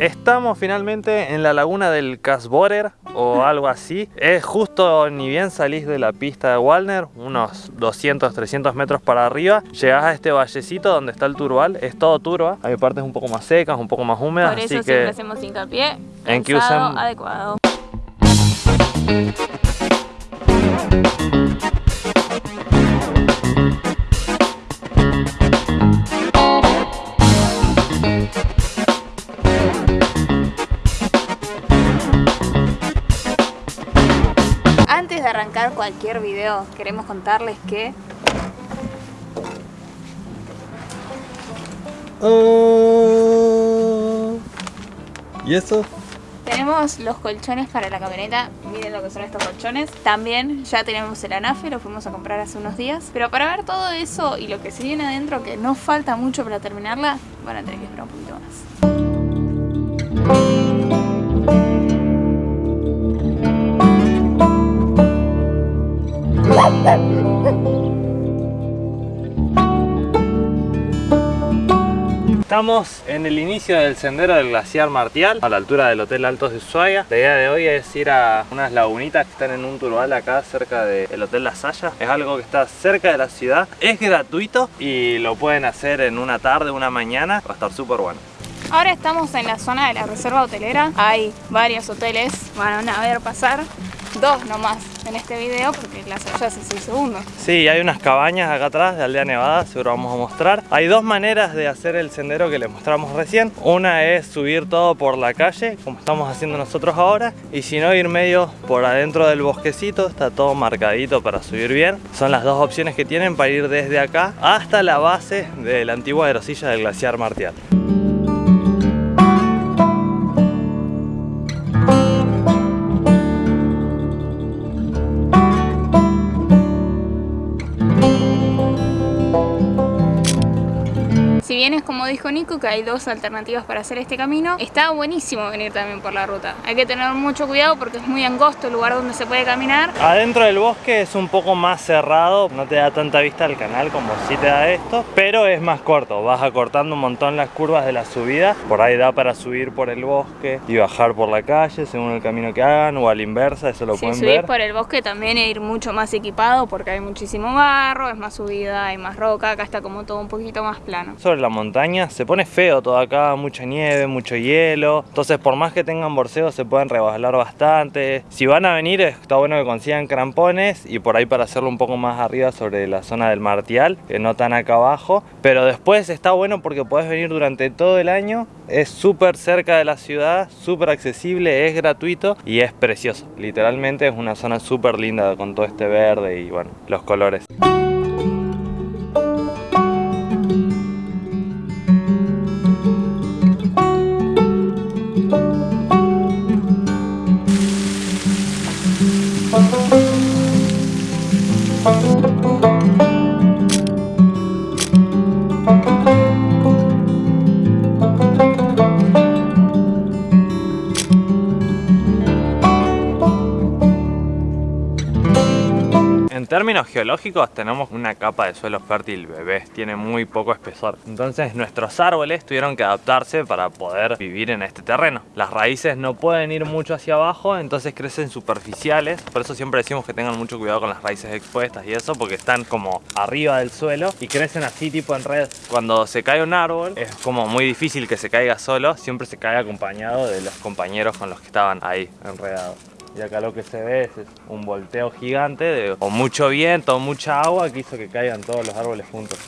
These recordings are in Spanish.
Estamos finalmente en la laguna del Casborer o algo así. Es justo ni bien salís de la pista de Walner, unos 200, 300 metros para arriba. Llegás a este vallecito donde está el turbal. Es todo turba. Hay partes un poco más secas, un poco más húmedas. Por eso así siempre que hacemos hincapié en que usen- adecuado. Cualquier video, queremos contarles que ¿Y eso? Tenemos los colchones para la camioneta, miren lo que son estos colchones. También ya tenemos el anafe, lo fuimos a comprar hace unos días. Pero para ver todo eso y lo que se viene adentro, que no falta mucho para terminarla, van a tener que esperar un poquito más. Estamos en el inicio del sendero del glaciar Martial, a la altura del Hotel Altos de Ushuaia. La idea de hoy es ir a unas lagunitas que están en un turbal acá cerca del Hotel La Saya. Es algo que está cerca de la ciudad, es gratuito y lo pueden hacer en una tarde, una mañana. Va a estar súper bueno. Ahora estamos en la zona de la reserva hotelera. Hay varios hoteles, van a ver pasar. Dos nomás en este video porque la Saya es el segundo. Sí, hay unas cabañas acá atrás de Aldea Nevada, seguro vamos a mostrar. Hay dos maneras de hacer el sendero que les mostramos recién. Una es subir todo por la calle, como estamos haciendo nosotros ahora. Y si no, ir medio por adentro del bosquecito, está todo marcadito para subir bien. Son las dos opciones que tienen para ir desde acá hasta la base de la antigua aerosilla del glaciar Martial. Dijo Nico que hay dos alternativas para hacer este camino, está buenísimo venir también por la ruta. Hay que tener mucho cuidado porque es muy angosto el lugar donde se puede caminar. Adentro del bosque es un poco más cerrado, no te da tanta vista al canal como si te da esto, pero es más corto, vas acortando un montón las curvas de la subida, por ahí da para subir por el bosque y bajar por la calle según el camino que hagan o a la inversa, eso lo Si pueden subís ver. por el bosque también que ir mucho más equipado porque hay muchísimo barro, es más subida, hay más roca, acá está como todo un poquito más plano. Sobre la montaña se pone feo todo acá, mucha nieve, mucho hielo, entonces por más que tengan borseo se pueden resbalar bastante. Si van a venir está bueno que consigan crampones y por ahí para hacerlo un poco más arriba sobre la zona del Martial, que no tan acá abajo, pero después está bueno porque podés venir durante todo el año, es súper cerca de la ciudad, súper accesible, es gratuito y es precioso. Literalmente es una zona súper linda con todo este verde y bueno, los colores. Términos geológicos tenemos una capa de suelo fértil bebé, tiene muy poco espesor. Entonces nuestros árboles tuvieron que adaptarse para poder vivir en este terreno. Las raíces no pueden ir mucho hacia abajo, entonces crecen superficiales. Por eso siempre decimos que tengan mucho cuidado con las raíces expuestas y eso, porque están como arriba del suelo y crecen así tipo en red. Cuando se cae un árbol es como muy difícil que se caiga solo, siempre se cae acompañado de los compañeros con los que estaban ahí enredados. Y acá lo que se ve es un volteo gigante de o mucho viento o mucha agua que hizo que caigan todos los árboles juntos.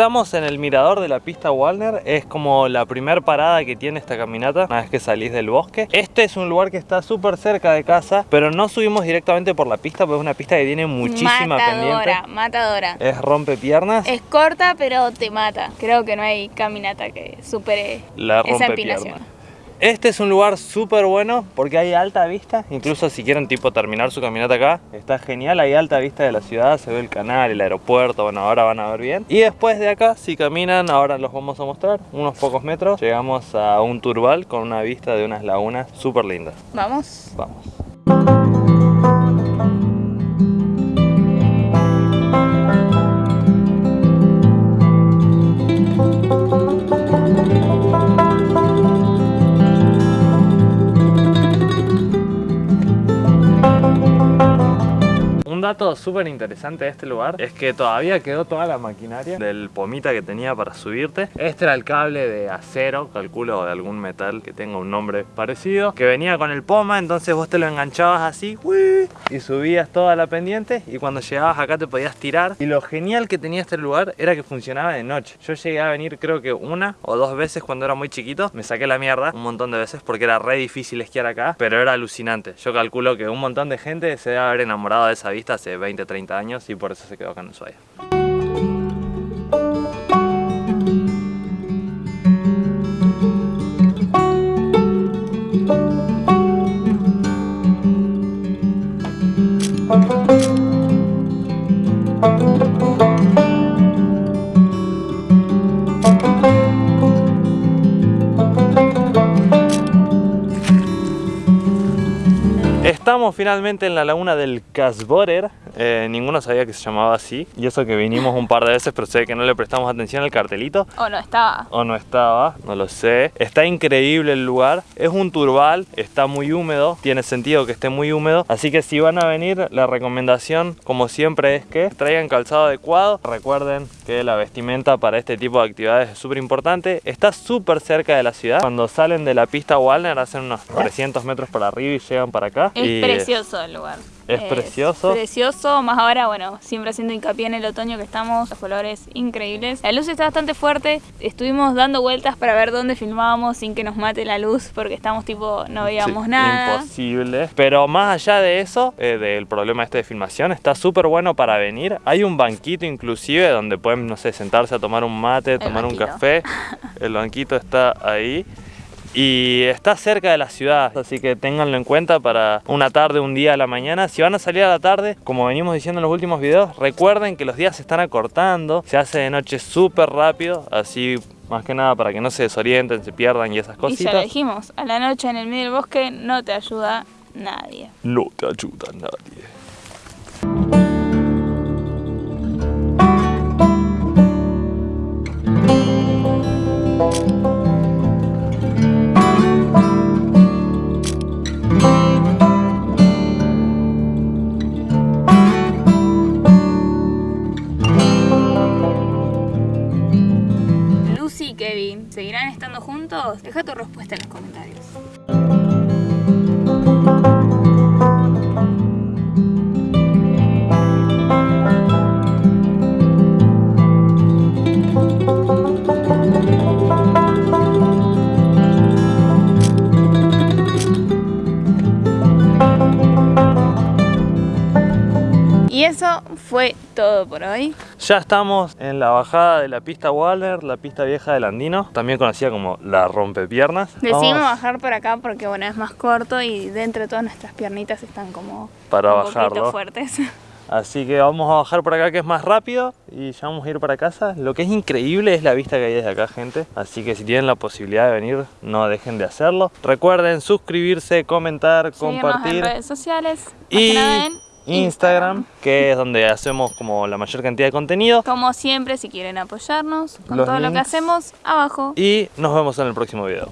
Estamos en el mirador de la pista Walner, es como la primer parada que tiene esta caminata una vez que salís del bosque. Este es un lugar que está súper cerca de casa, pero no subimos directamente por la pista porque es una pista que tiene muchísima matadora, pendiente. matadora. Es rompe piernas, Es corta pero te mata. Creo que no hay caminata que supere la esa empinación. Este es un lugar súper bueno porque hay alta vista, incluso si quieren tipo terminar su caminata acá, está genial, hay alta vista de la ciudad, se ve el canal, el aeropuerto, bueno, ahora van a ver bien. Y después de acá, si caminan, ahora los vamos a mostrar, unos pocos metros, llegamos a un turbal con una vista de unas lagunas súper lindas. ¿Vamos? Vamos. Un dato súper interesante de este lugar es que todavía quedó toda la maquinaria del pomita que tenía para subirte. Este era el cable de acero, calculo de algún metal que tenga un nombre parecido, que venía con el poma, entonces vos te lo enganchabas así y subías toda la pendiente y cuando llegabas acá te podías tirar. Y lo genial que tenía este lugar era que funcionaba de noche. Yo llegué a venir creo que una o dos veces cuando era muy chiquito, me saqué la mierda un montón de veces porque era re difícil esquiar acá, pero era alucinante. Yo calculo que un montón de gente se debe haber enamorado de esa vista hace 20, 30 años y por eso se quedó acá en Ushuaia. Estamos finalmente en la laguna del Casborer. Eh, ninguno sabía que se llamaba así. Y eso que vinimos un par de veces, pero sé que no le prestamos atención al cartelito. ¿O no estaba? O no estaba, no lo sé. Está increíble el lugar. Es un turbal, está muy húmedo. Tiene sentido que esté muy húmedo. Así que si van a venir, la recomendación, como siempre, es que traigan calzado adecuado. Recuerden que la vestimenta para este tipo de actividades es súper importante. Está súper cerca de la ciudad. Cuando salen de la pista Walner, hacen unos 300 metros para arriba y llegan para acá. Es Y precioso el lugar. Es precioso. Precioso, más ahora, bueno, siempre haciendo hincapié en el otoño que estamos, los colores increíbles. La luz está bastante fuerte, estuvimos dando vueltas para ver dónde filmábamos sin que nos mate la luz porque estamos tipo, no veíamos Sí, nada. Imposible. Pero más allá de eso, eh, del problema este de filmación, está súper bueno para venir. Hay un banquito inclusive donde pueden, no sé, sentarse a tomar un mate, tomar un café. El banquito está ahí. Y está cerca de la ciudad, así que ténganlo en cuenta para una tarde, un día a la mañana. Si van a salir a la tarde, como venimos diciendo en los últimos videos, recuerden que los días se están acortando, se hace de noche súper rápido, así más que nada para que no se desorienten, se pierdan y esas Y ya lo cositas. dijimos, a la noche en el medio del bosque no te ayuda nadie. No te ayuda nadie. Lucy Deja tu respuesta en los comentarios. Y eso fue todo por hoy. Ya estamos en la bajada de la pista Waller, la pista vieja del Andino, también conocida como la rompepiernas. Decidimos Vamos bajar por acá porque bueno es más corto y dentro de todas nuestras piernitas están como Para un poquito bajarlo. fuertes. Así que vamos a bajar por acá que es más rápido y ya vamos a ir para casa. Lo que es increíble es la vista que hay desde acá, gente. Así que si tienen la posibilidad de venir, no dejen de hacerlo. Recuerden suscribirse, comentar, Seguirnos compartir. en redes sociales. más Y que nada en Instagram, que es donde hacemos como la mayor cantidad de contenido. Como siempre, si quieren apoyarnos con Los todo lo que hacemos, abajo. Y nos vemos en el próximo video.